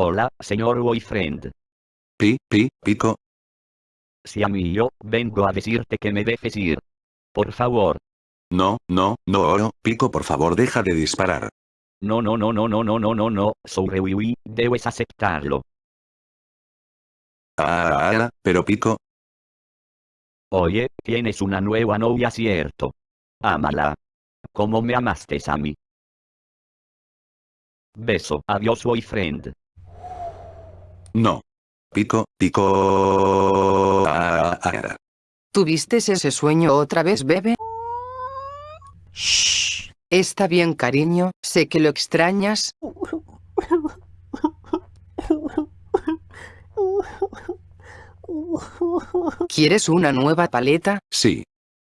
Hola, señor boyfriend. Pi, pi, pico. Si a mí yo, vengo a decirte que me dejes ir. Por favor. No, no, no oro, pico por favor deja de disparar. No, no, no, no, no, no, no, no, no, sobre Wiwi, debes aceptarlo. Ah, ah, pero pico. Oye, tienes una nueva novia, ¿cierto? Ámala. Como me amaste a mí. Beso, adiós boyfriend. No. Pico, pico. Ah, ah, ¿Tuviste ese sueño otra vez, bebé? Shh. Está bien, cariño, sé que lo extrañas. ¿Quieres una nueva paleta? Sí.